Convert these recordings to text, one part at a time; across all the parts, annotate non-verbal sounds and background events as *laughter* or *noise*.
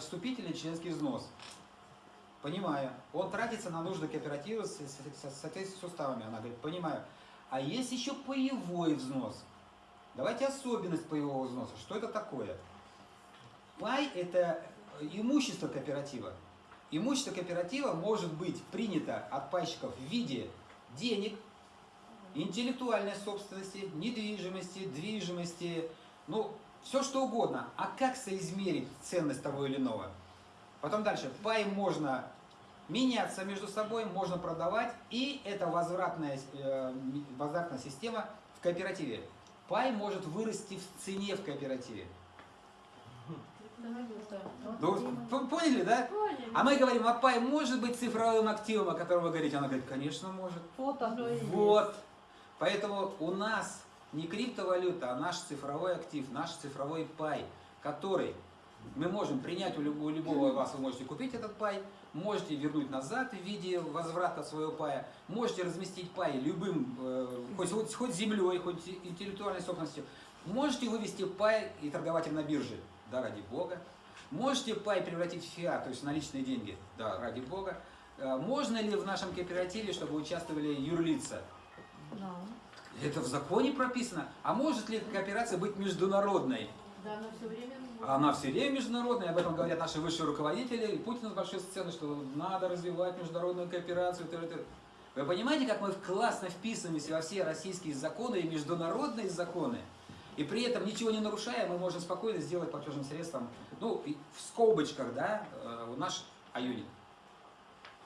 вступительный членский взнос. Понимаю. Он тратится на нужды кооператива с, с, с, с, с уставами. Она говорит, понимаю. А есть еще паевой взнос. Давайте особенность паевого взноса. Что это такое? Пай – это имущество кооператива. Имущество кооператива может быть принято от пайщиков в виде денег, интеллектуальной собственности, недвижимости, движимости, ну, все что угодно. А как соизмерить ценность того или иного? Потом дальше. Пай можно меняться между собой, можно продавать, и это возвратная, э, возвратная система в кооперативе. Пай может вырасти в цене в кооперативе. Ну, поняли, да? Поняли. А мы говорим, а пай может быть цифровым активом, о котором вы говорите? Она говорит, конечно может. Вот. Поэтому у нас не криптовалюта, а наш цифровой актив, наш цифровой пай, который мы можем принять у любого, у любого вас, вы можете купить этот пай, можете вернуть назад в виде возврата своего пая, можете разместить пай любым, э, хоть, хоть, хоть землей, хоть интеллектуальной собственностью, можете вывести пай и торговать им на бирже, да, ради бога. Можете пай превратить в фиат, то есть наличные деньги, да, ради бога. Э, Можно ли в нашем кооперативе, чтобы участвовали юрлица? Да. Это в законе прописано. А может ли кооперация быть международной? Да, она все время... Она все время международная, об этом говорят наши высшие руководители. И Путин с большой сцены, что надо развивать международную кооперацию. т.д., т.д. Вы понимаете, как мы классно вписываемся во все российские законы и международные законы? И при этом ничего не нарушая, мы можем спокойно сделать платежным средством, ну, в скобочках, да, э, наш аюнит.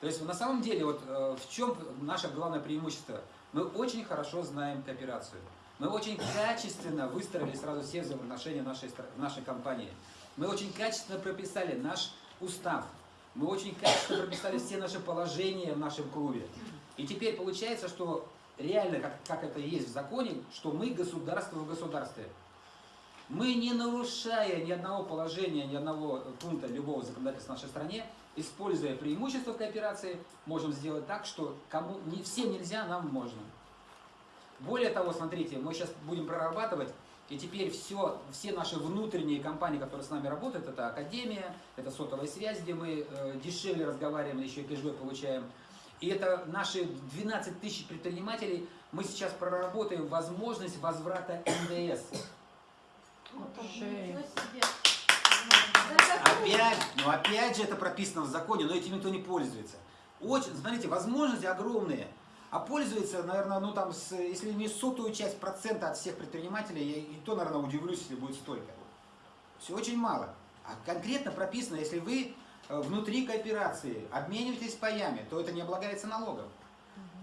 То есть на самом деле, вот э, в чем наше главное преимущество? Мы очень хорошо знаем кооперацию. Мы очень качественно выстроили сразу все взаимоотношения нашей, стра- нашей компании. Мы очень качественно прописали наш устав. Мы очень качественно прописали все наши положения в нашем клубе. И теперь получается, что реально, как, как это есть в законе, что мы государство в государстве. Мы, не нарушая ни одного положения, ни одного пункта любого законодательства в нашей стране, используя преимущества кооперации, можем сделать так, что кому не всем нельзя, нам можно. Более того, смотрите, мы сейчас будем прорабатывать, и теперь все, все наши внутренние компании, которые с нами работают, это Академия, это сотовая связь, где мы э, дешевле разговариваем, еще и кэшбэк получаем. И это наши 12 тысяч предпринимателей, мы сейчас проработаем возможность возврата НДС. Опять, ну опять же это прописано в законе, но этим никто не пользуется. Очень, смотрите, возможности огромные. А пользуется, наверное, ну там, с, если не сотую часть процента от всех предпринимателей, я и то, наверное, удивлюсь, если будет столько. Все очень мало. А конкретно прописано, если вы э, внутри кооперации обмениваетесь паями, то это не облагается налогом.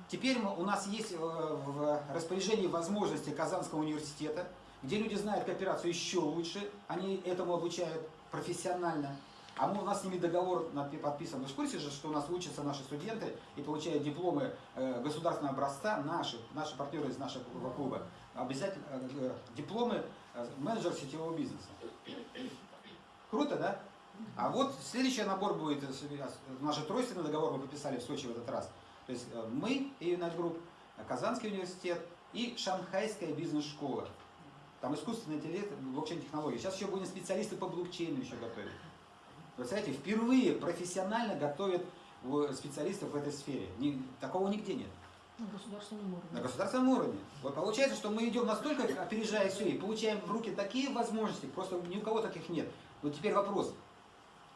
Теперь мы- у нас есть э, в распоряжении возможности Казанского университета, где люди знают кооперацию еще лучше, они этому обучают профессионально. А мы, у нас с ними договор подписан. Вы в курсе же, что у нас учатся наши студенты и получают дипломы э, государственного образца, наши, наши партнеры из нашего клуба, обязательно э, э, дипломы менеджер сетевого бизнеса. Круто, да? А вот следующий набор будет, э, с- э, наш тройственный договор мы подписали в Сочи в этот раз. То есть мы, Group, э, Казанский университет и Шанхайская бизнес-школа. Там искусственный интеллект, блокчейн-технологии. Сейчас еще будем специалисты по блокчейну еще готовить. Вы знаете, впервые профессионально готовят э, специалистов в этой сфере. Ни- такого нигде нет. На государственном уровне. На государственном уровне. Вот получается, что мы идем настолько, опережая все, и получаем в руки такие возможности, просто ни у кого таких нет. Но теперь вопрос,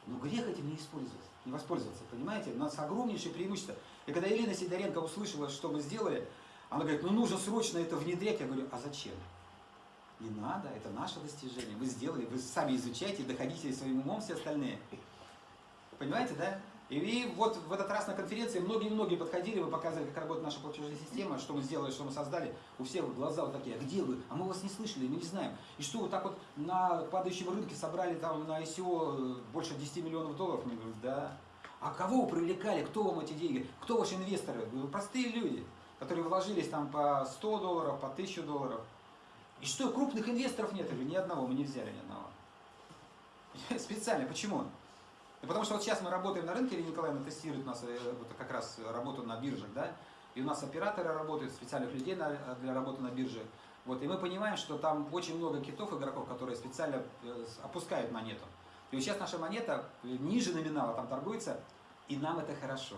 ну грех этим не использовать, не воспользоваться, понимаете? У нас огромнейшее преимущество. И когда Елена Сидоренко услышала, что мы сделали, она говорит, ну нужно срочно это внедрять. Я говорю, а зачем? Не надо, это наше достижение. Вы сделали, вы сами изучайте, доходите своим умом все остальные. Понимаете, да? И, вот в этот раз на конференции многие-многие подходили, вы показывали, как работает наша платежная система, что мы сделали, что мы создали. У всех глаза вот такие, а где вы? А мы вас не слышали, мы не знаем. И что вы так вот на падающем рынке собрали там на ICO больше 10 миллионов долларов? Мы говорим, да. А кого вы привлекали? Кто вам эти деньги? Кто ваши инвесторы? Простые люди, которые вложились там по 100 долларов, по 1000 долларов. И что, крупных инвесторов нет? Говорю, ни одного, мы не взяли ни одного. *laughs* Специально. Почему? Да потому что вот сейчас мы работаем на рынке, Ирина Николаевна тестирует у нас э, вот как раз работу на биржах, да, и у нас операторы работают, специальных людей на- для работы на бирже. Вот, и мы понимаем, что там очень много китов, игроков, которые специально э, опускают монету. И вот сейчас наша монета ниже номинала там торгуется, и нам это хорошо.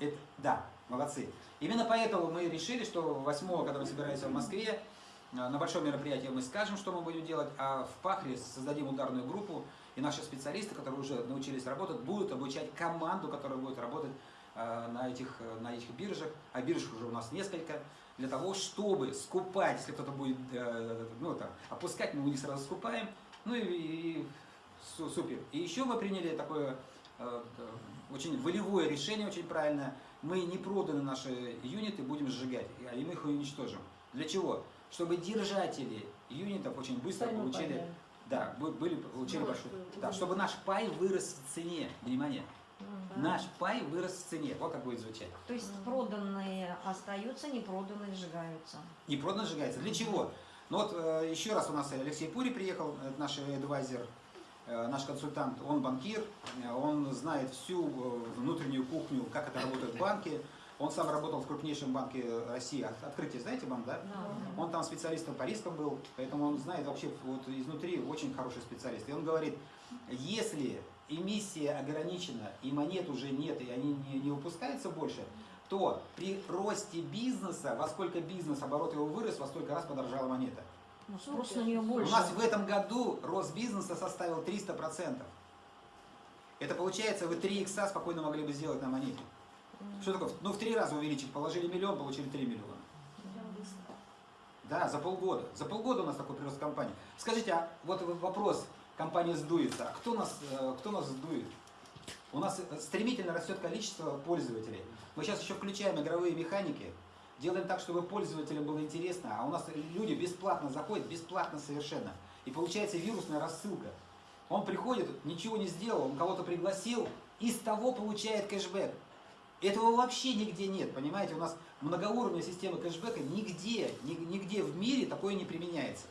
Это, да, молодцы. Именно поэтому мы решили, что 8 когда мы собираемся в Москве, э, на большом мероприятии мы скажем, что мы будем делать, а в Пахре создадим ударную группу, и наши специалисты, которые уже научились работать, будут обучать команду, которая будет работать э, на этих, э, на этих биржах, а бирж уже у нас несколько, для того, чтобы скупать, если кто-то будет ну, там, опускать, мы у них сразу скупаем, ну и, и су- супер. И еще мы приняли такое очень волевое решение, очень правильное. Мы не проданы наши юниты будем сжигать, и мы их уничтожим. Для чего? Чтобы держатели юнитов очень быстро Сами получили, поняли. да, бы- были, получили Ну, что- да, чтобы наш пай вырос в цене. Внимание, Мгм. наш пай вырос в цене. Вот как будет звучать. То есть проданные остаются, не проданные сжигаются. Не продано сжигается. Для чего? Ну вот э, еще раз у нас Алексей Пури приехал, наш адвайзер, э, наш консультант, он банкир, э, он знает всю э, внутреннюю кухню, как это работает в *laughs* банке. Он сам работал в крупнейшем банке России. От- Открытие, знаете банк, да? Да. Он там специалистом по рискам был, поэтому он знает вообще вот изнутри очень хороший специалист. И он говорит, если эмиссия ограничена и монет уже нет, и они не, не выпускаются больше, то при росте бизнеса, во сколько бизнес, оборот его вырос, во столько раз подорожала монета. Ну, спрос на нее У больше. нас в этом году рост бизнеса составил 300%. Это получается, вы 3 икса спокойно могли бы сделать на монете. Что такое? Ну, в три раза увеличить. Положили миллион, получили 3 миллиона. Да, за полгода. За полгода у нас такой прирост компании. Скажите, а вот вопрос, компания сдуется. А кто нас, э, кто нас сдует? У нас э, стремительно растет количество пользователей. Мы сейчас еще включаем игровые механики, делаем так, чтобы пользователям было интересно, а у нас люди бесплатно заходят, бесплатно совершенно. И получается вирусная рассылка. Он приходит, ничего не сделал, он кого-то пригласил, и с того получает кэшбэк. Этого вообще нигде нет, понимаете? У нас многоуровневая система кэшбэка нигде, ни- нигде в мире такое не применяется.